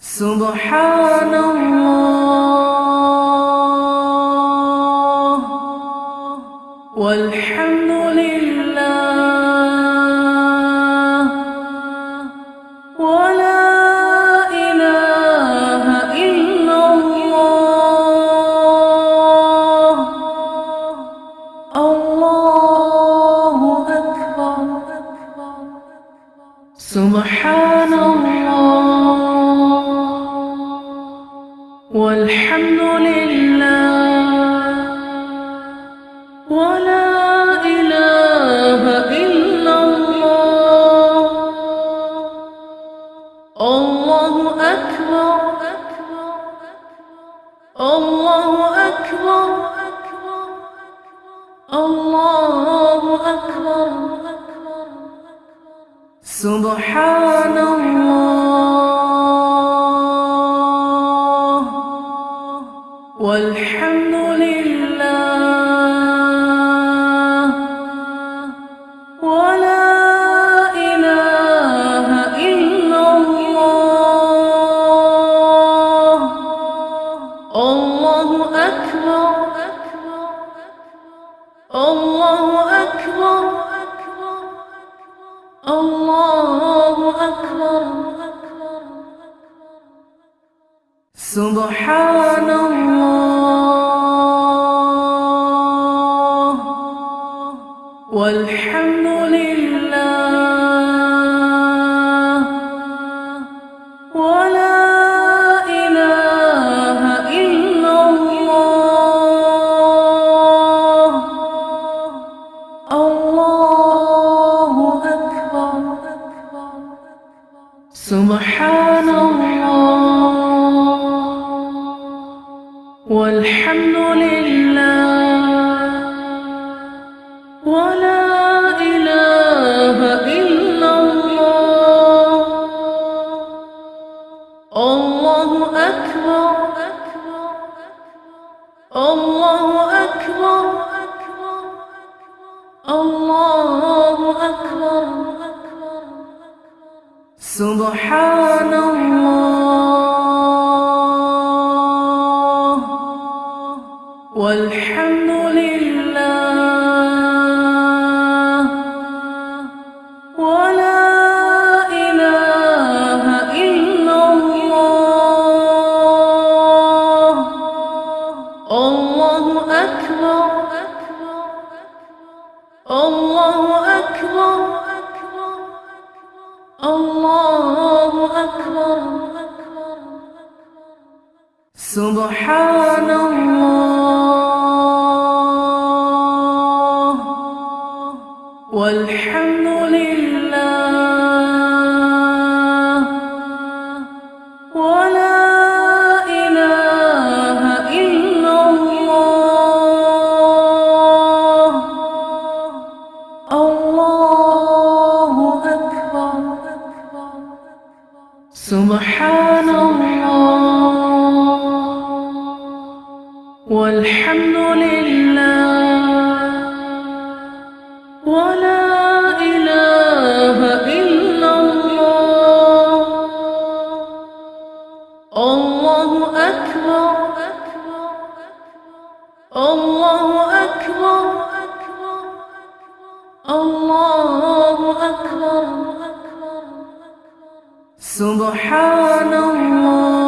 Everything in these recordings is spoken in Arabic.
سبحان الله والحمد لله ولا إله إلا الله الله أكبر سبحان الله Subhanallah الله أكبر. سبحان الله. الله أكبر. الله أكبر. سبحان الله.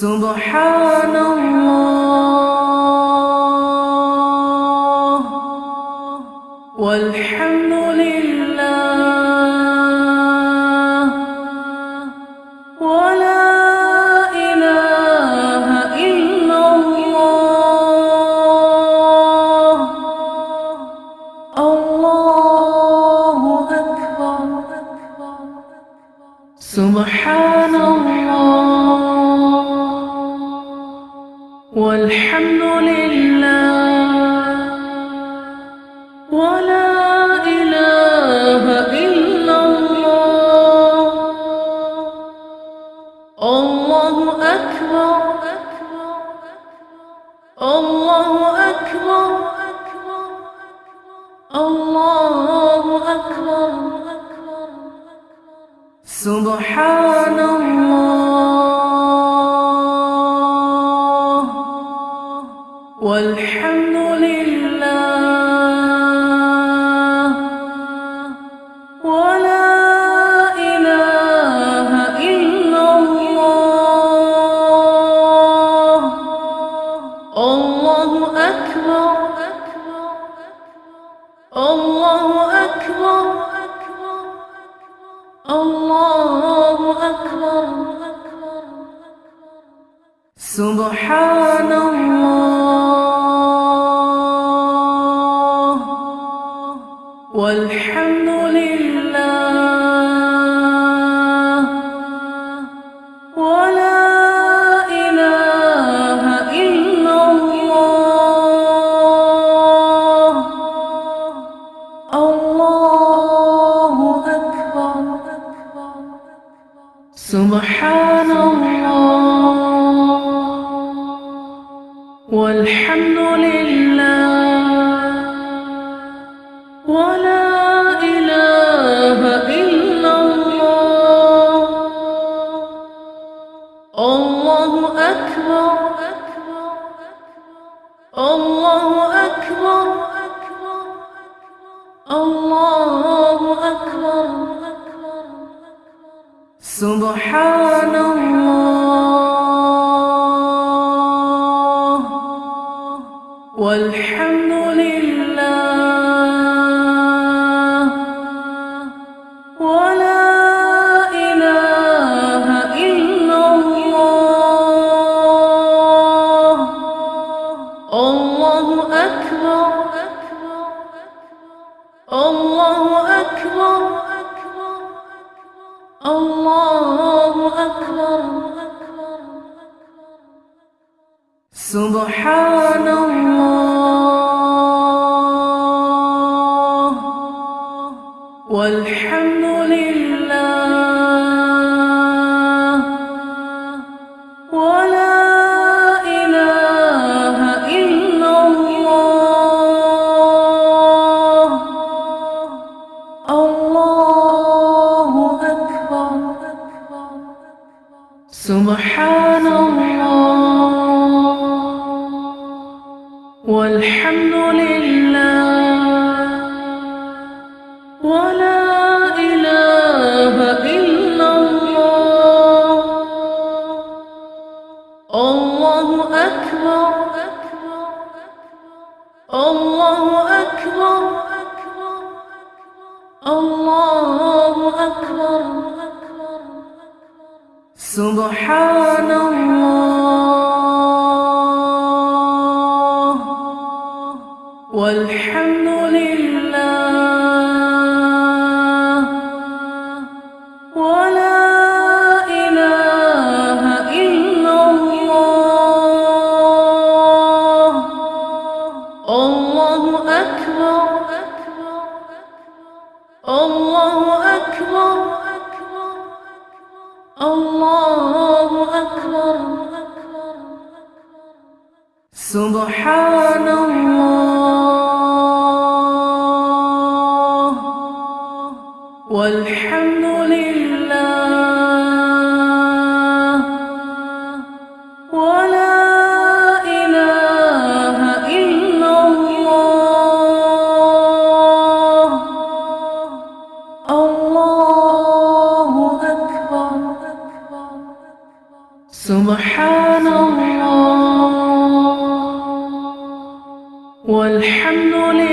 سبحان الله. سبحان سبحان الله والحمد سبحان الله والحمد لله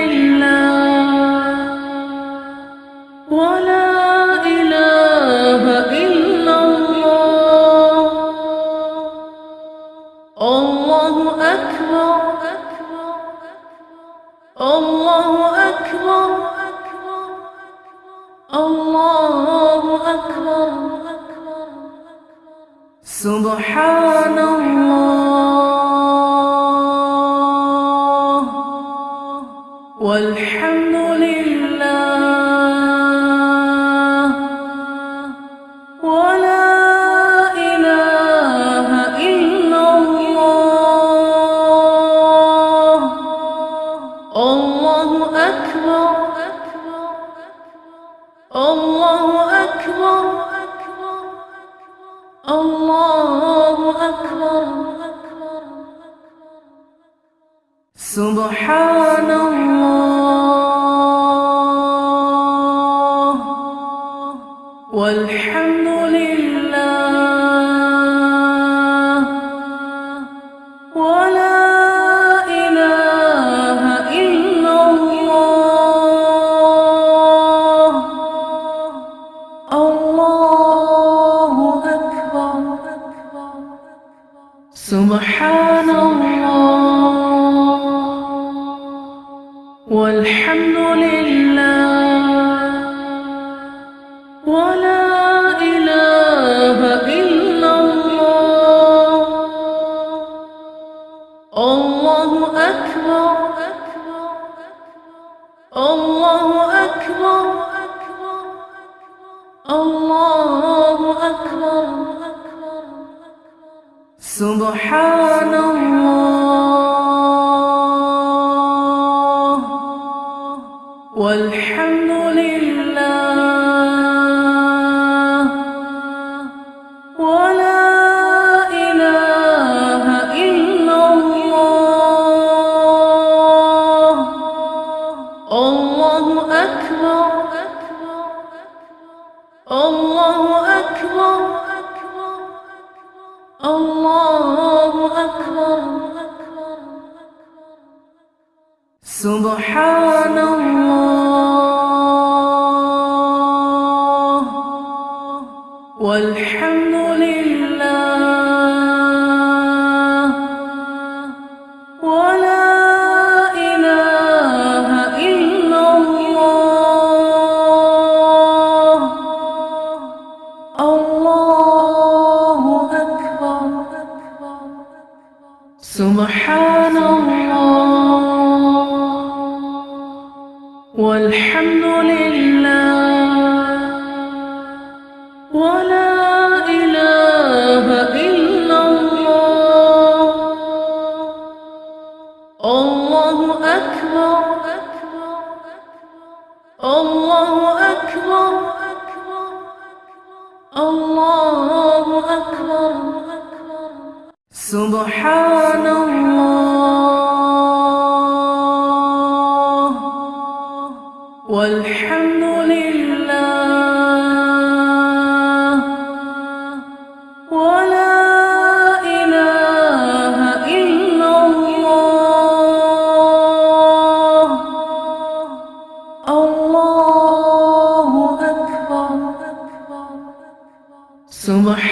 الله أكبر. الله أكبر. سبحان الله.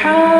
سبحان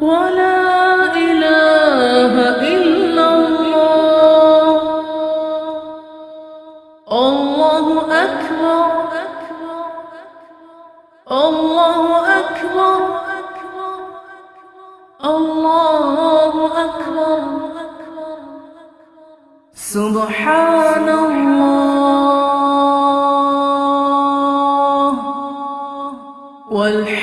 ولا إله إلا الله. الله أكبر. الله أكبر. الله أكبر. سبحان الله. والحمد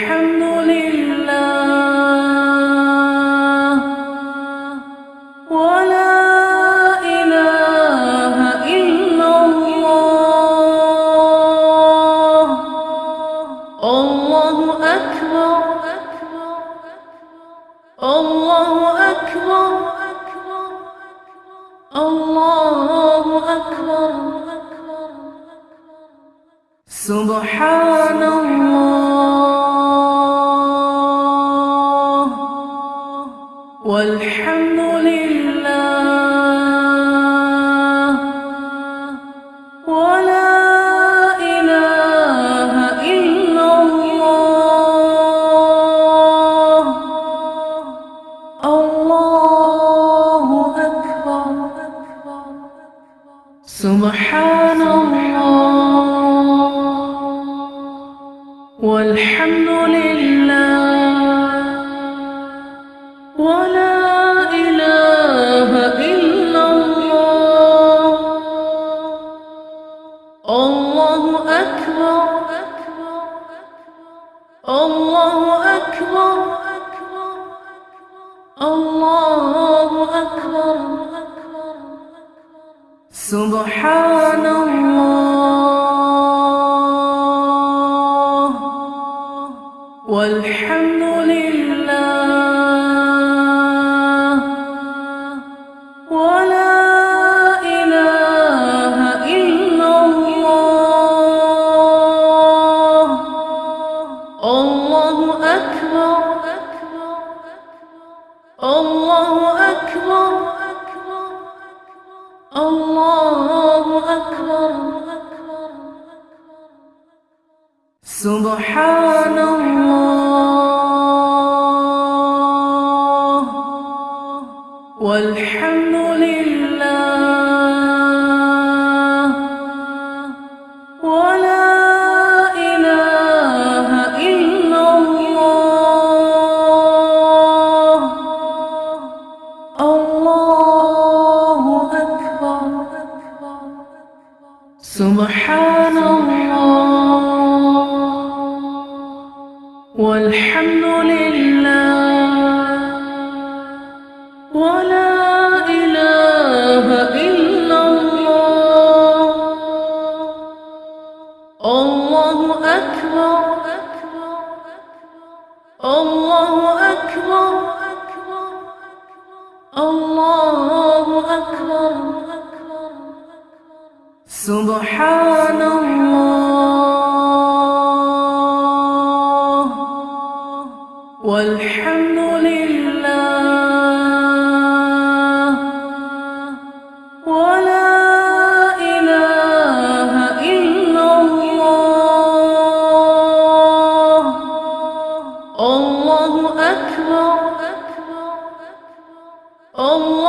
Subhan. والحمد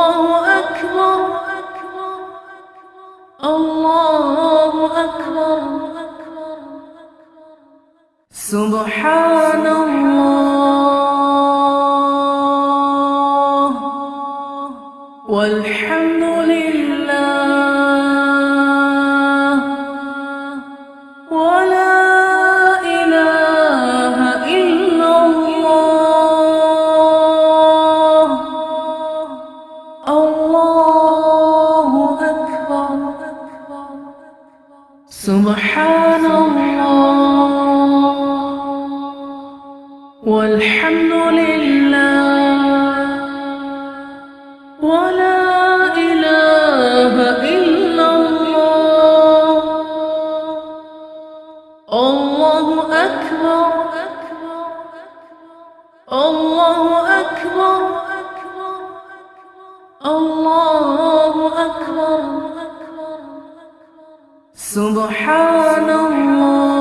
الله أكبر. الله أكبر. سبحان الله. سبحان الله.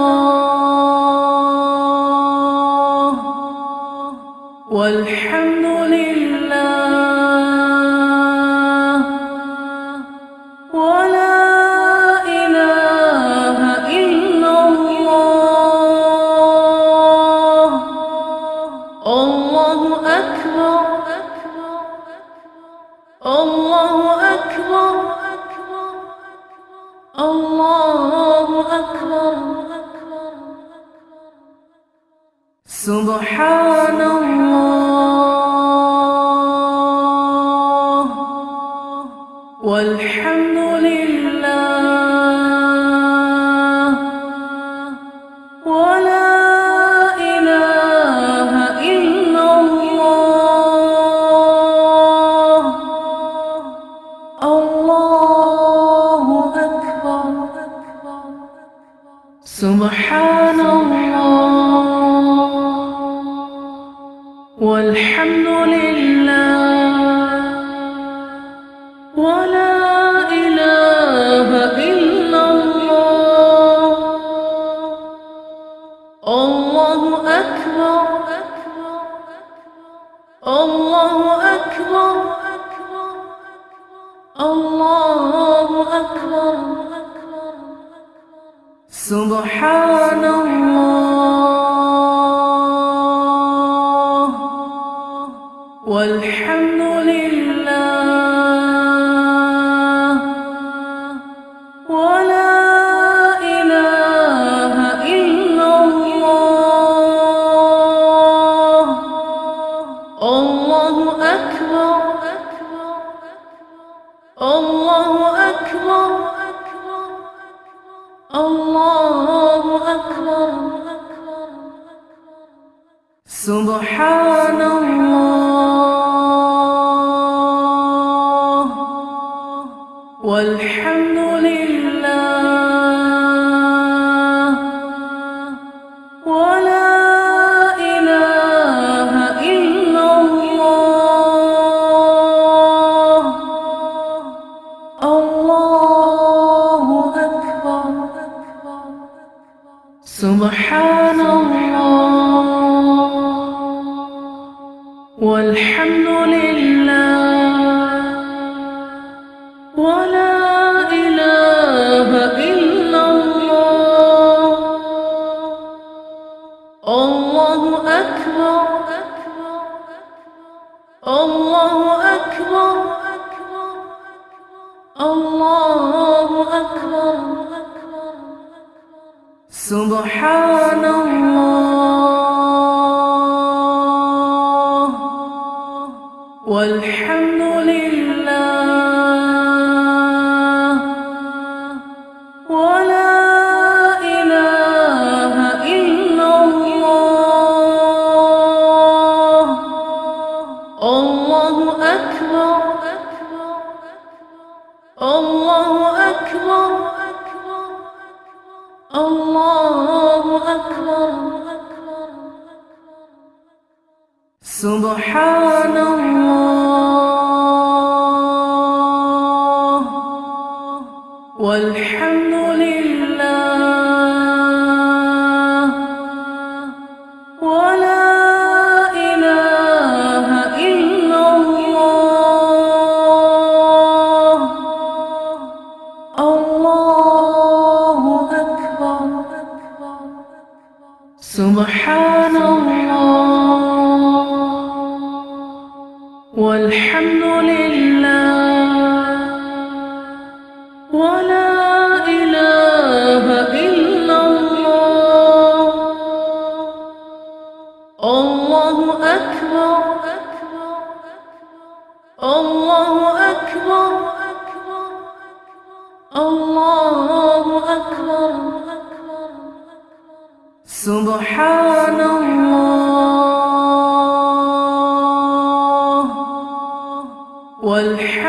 والحمد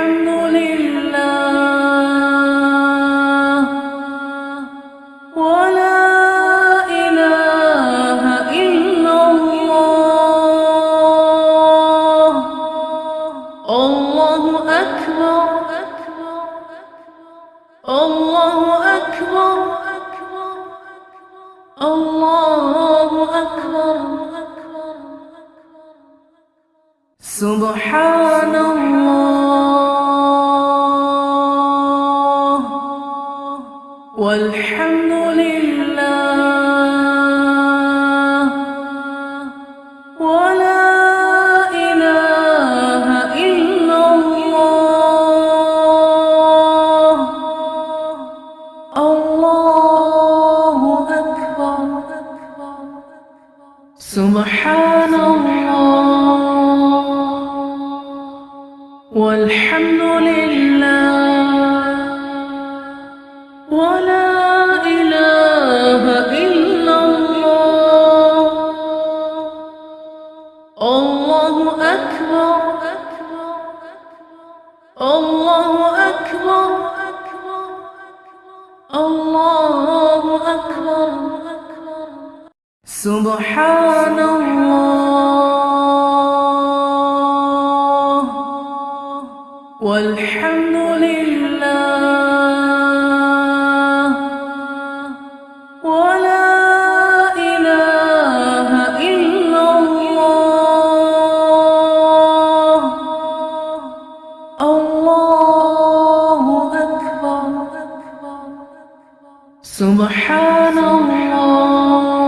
سبحان الله.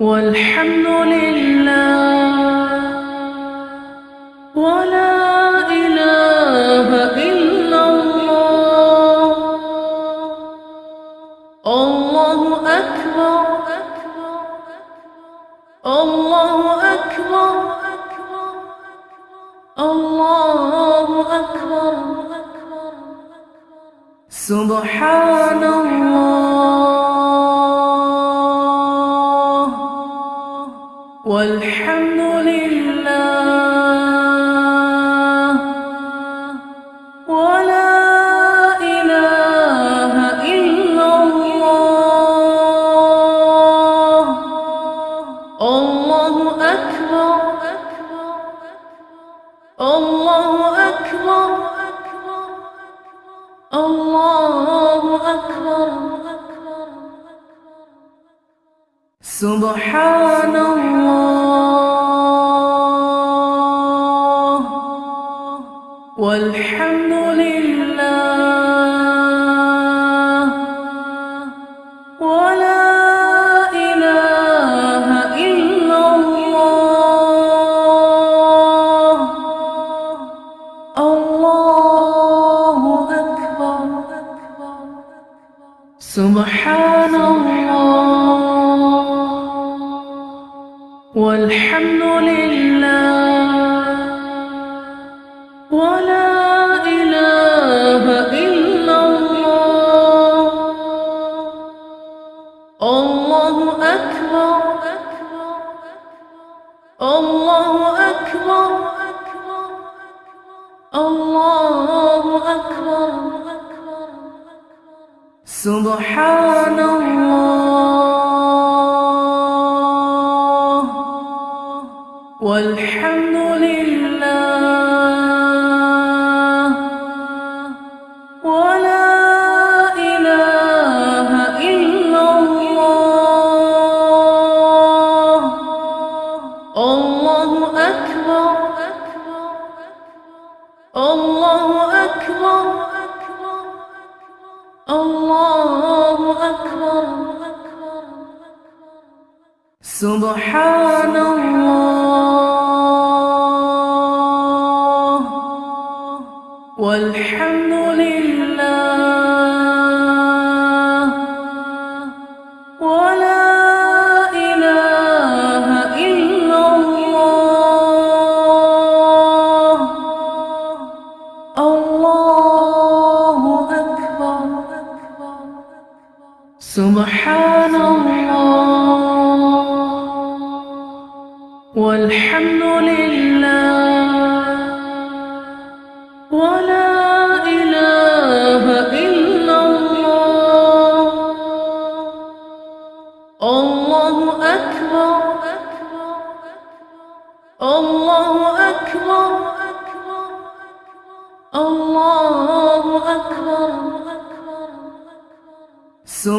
والحمد لله سبحان الله والحمد Subhan. أكبر سبحان الله. سبحان الله.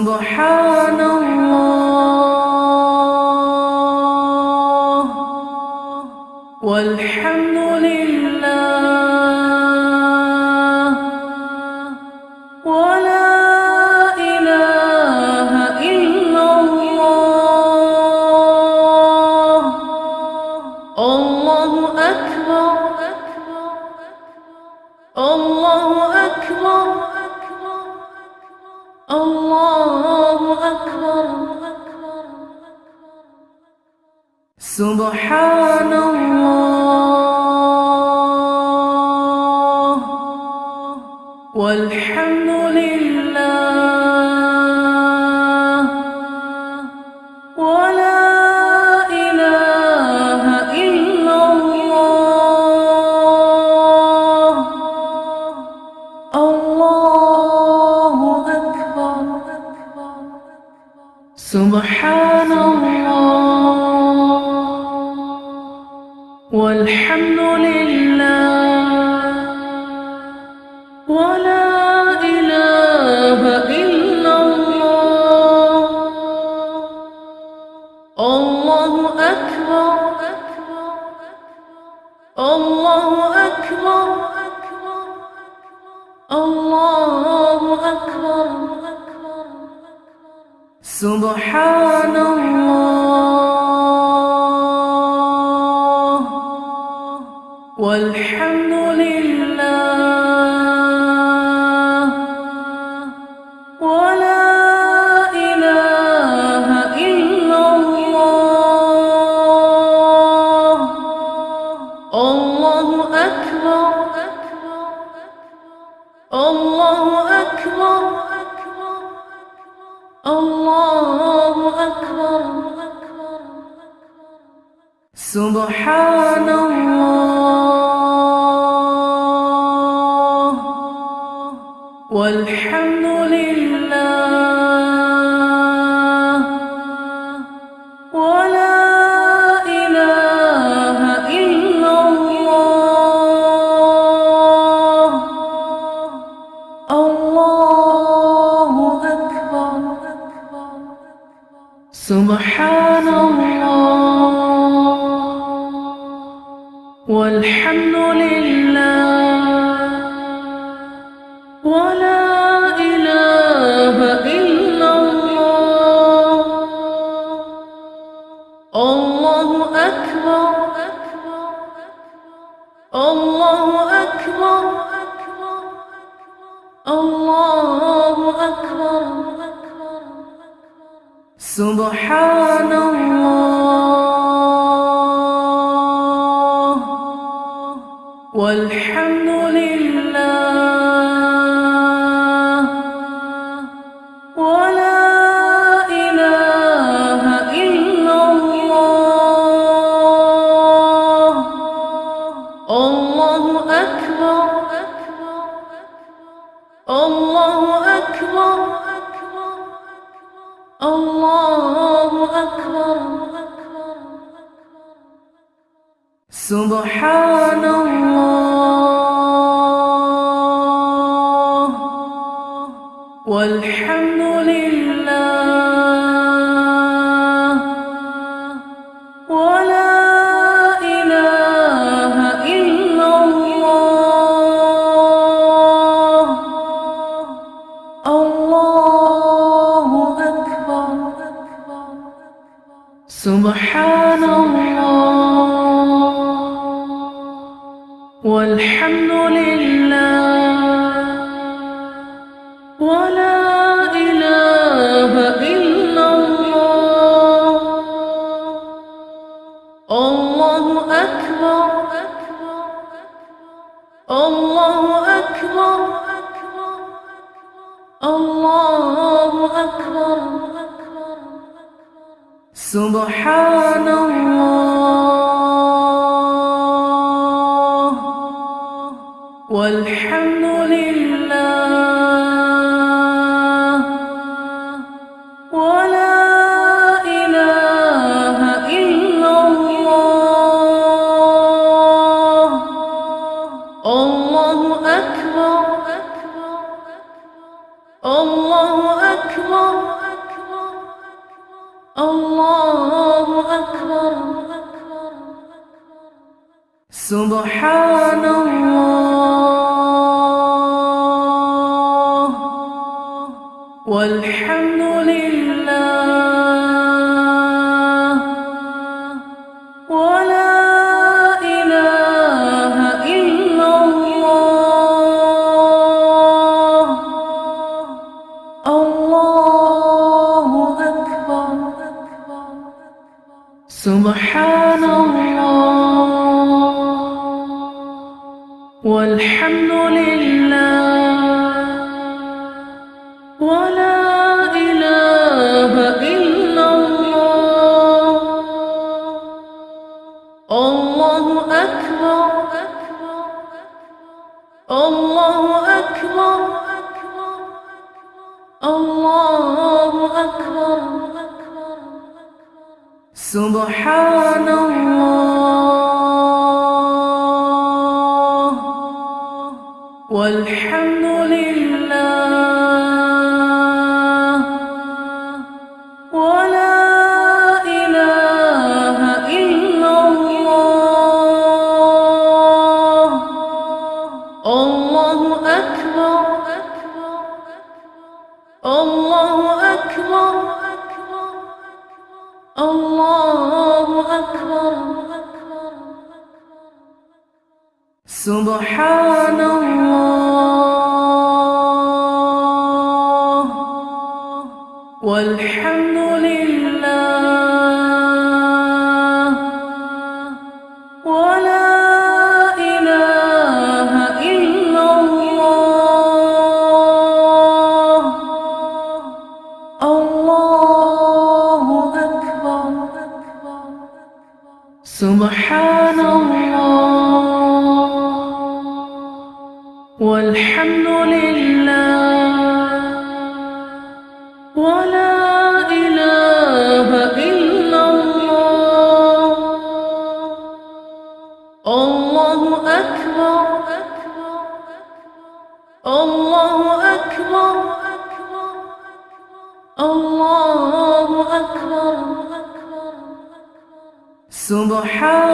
سبحان والحمد لله والحمد لله الله أكبر. سبحان الله. سبحان الله. Subhan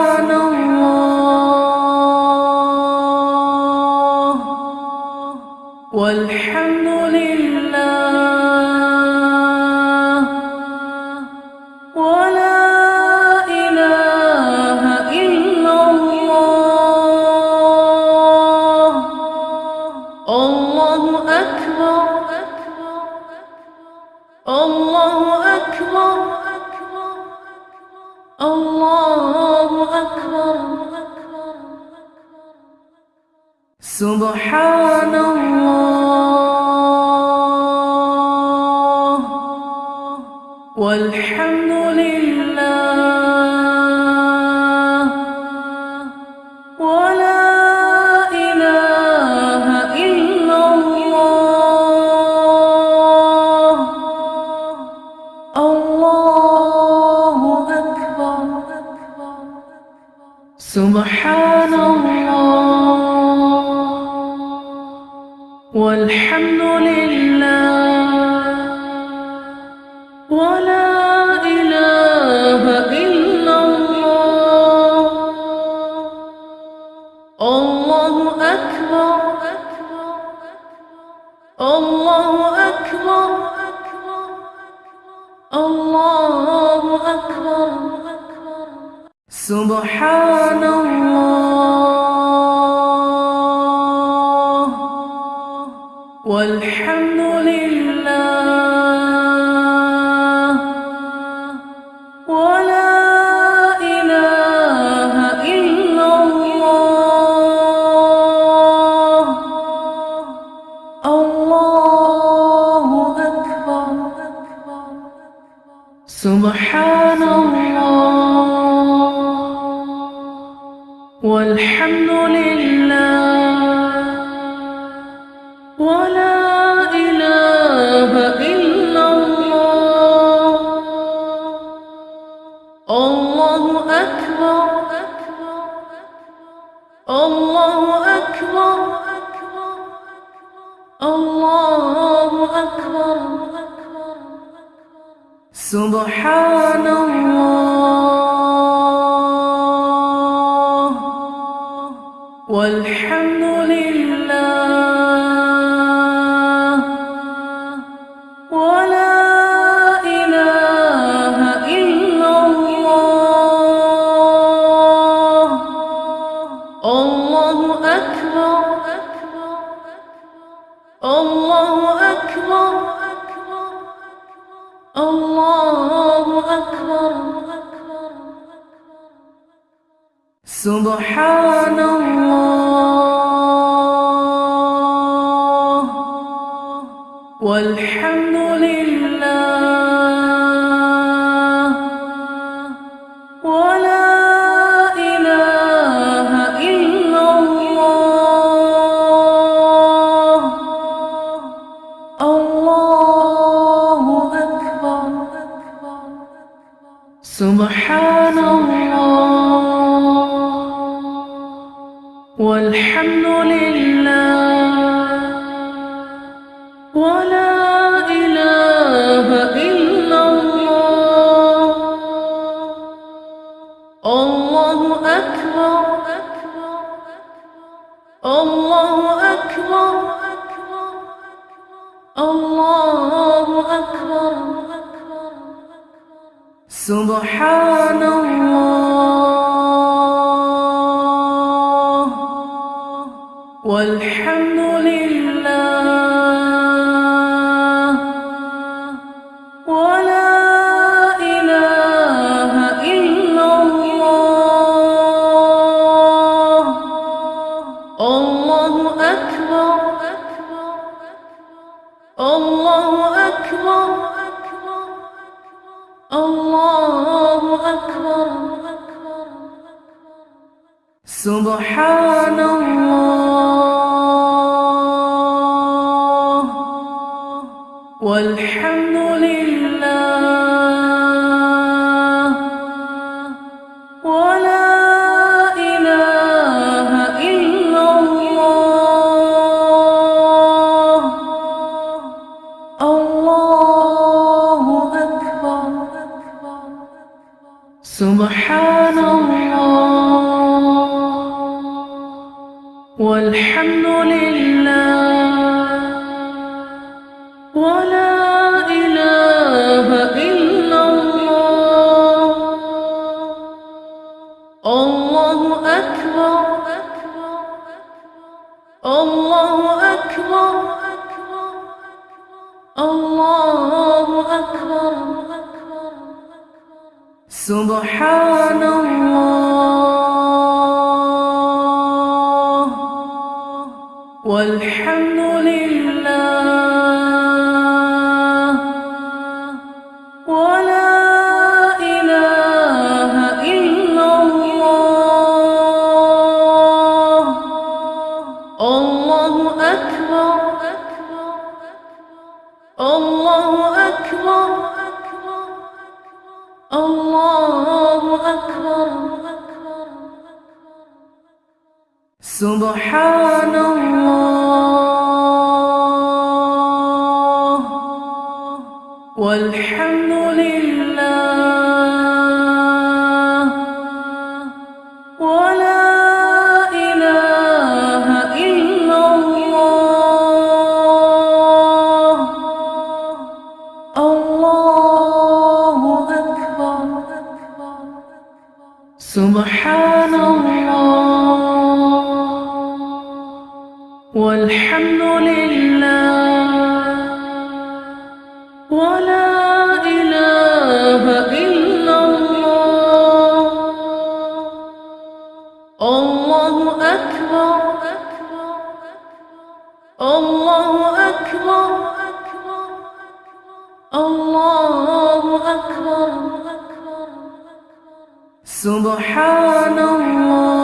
سبحان الله أكبر. الله أكبر. سبحان الله. Subhanallah How. Subhanallah Subhanallah سبحان الله والحمد لله ولا إله إلا الله الله أكبر سبحان Subhanallah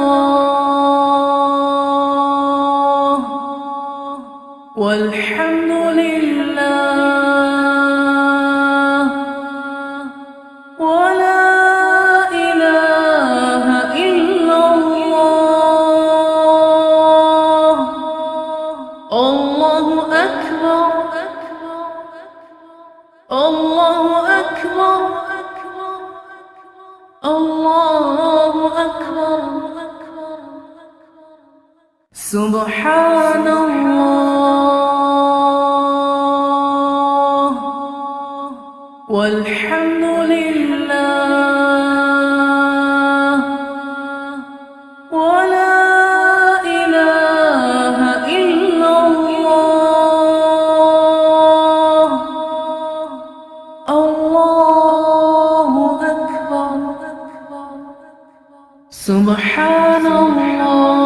سبحان الله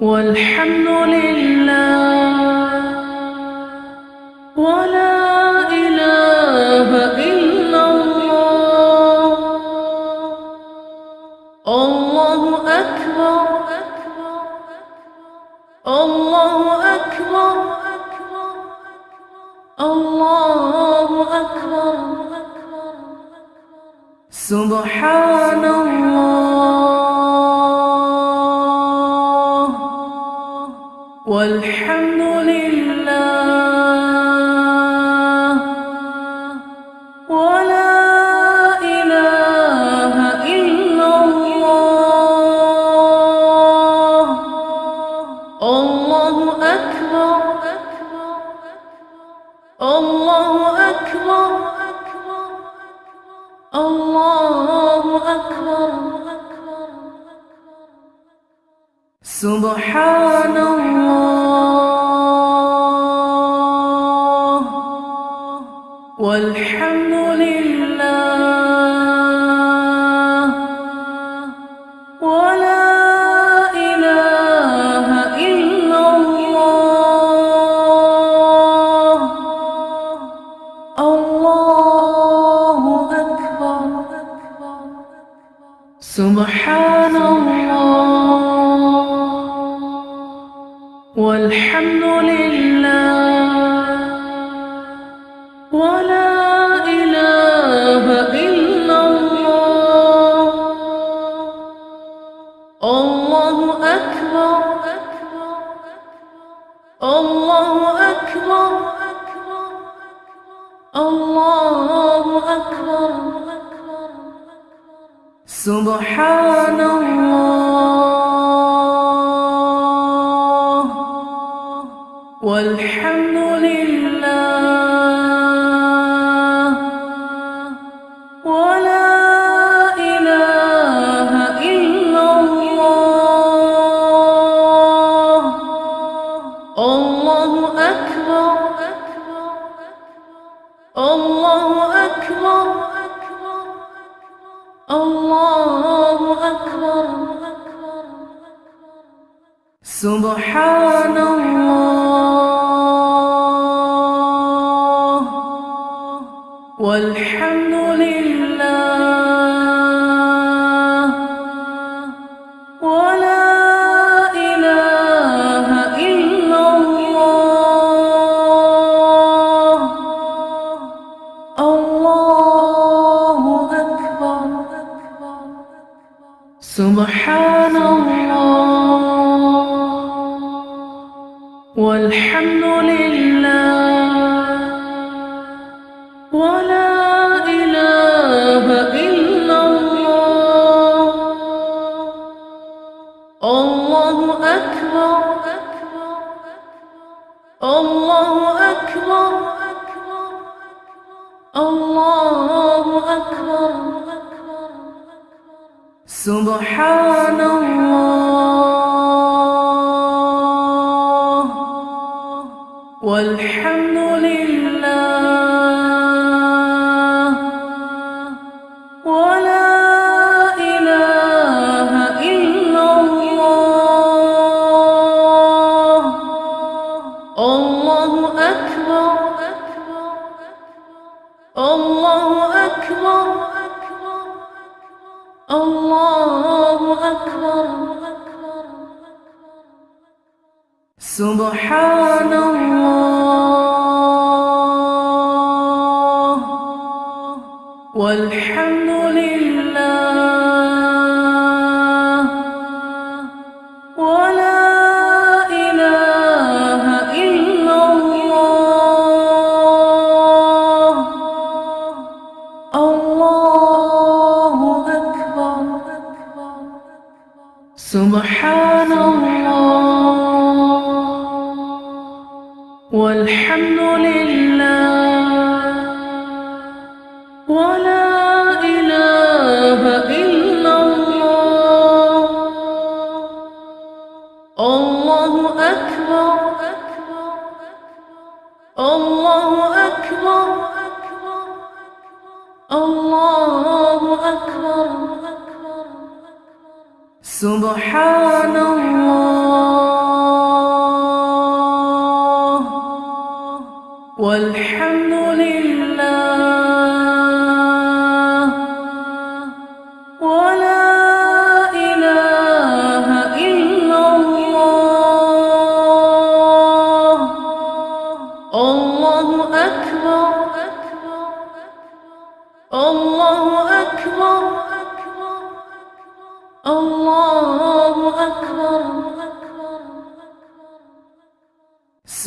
والحمد لله الله أكبر. الله أكبر. الله أكبر. سبحان الله. Subhanallah. سبحان الله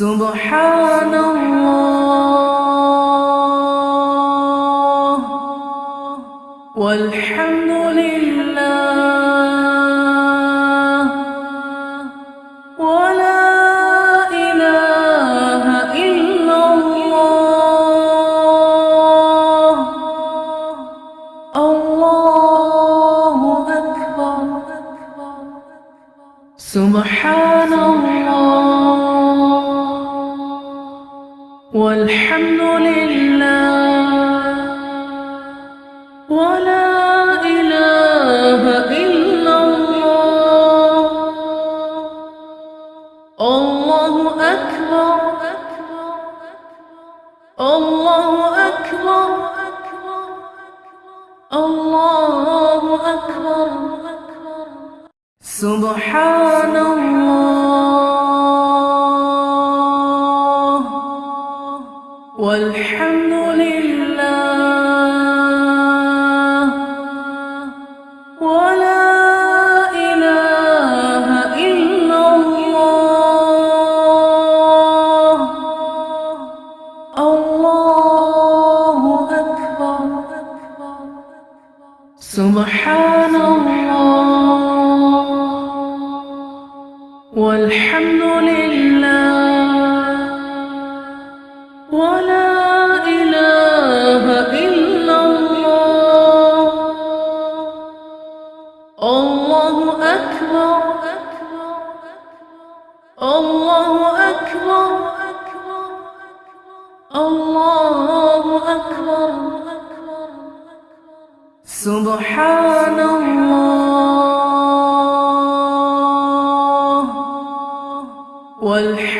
سبحان الله والحمد لله ولا إله إلا الله الله أكبر سبحان الله سبحان الله. سبحان الله. والحمد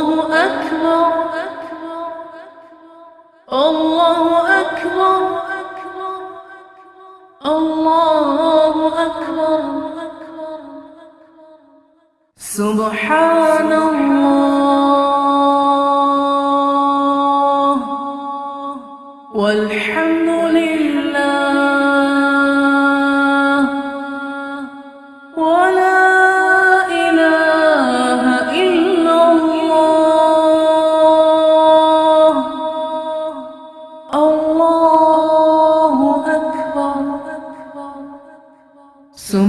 الله أكبر. الله أكبر. الله أكبر. سبحان الله والحمد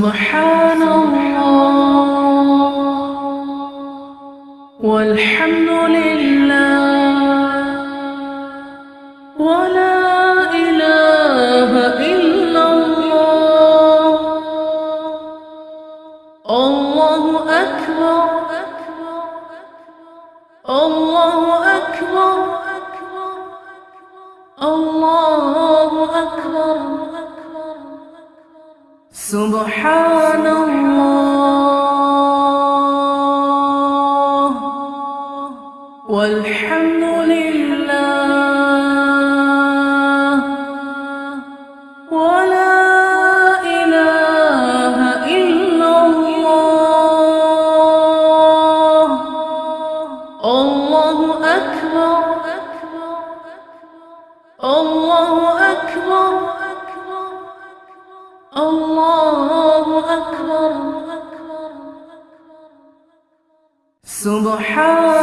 سبحان سبحان الله. سبحان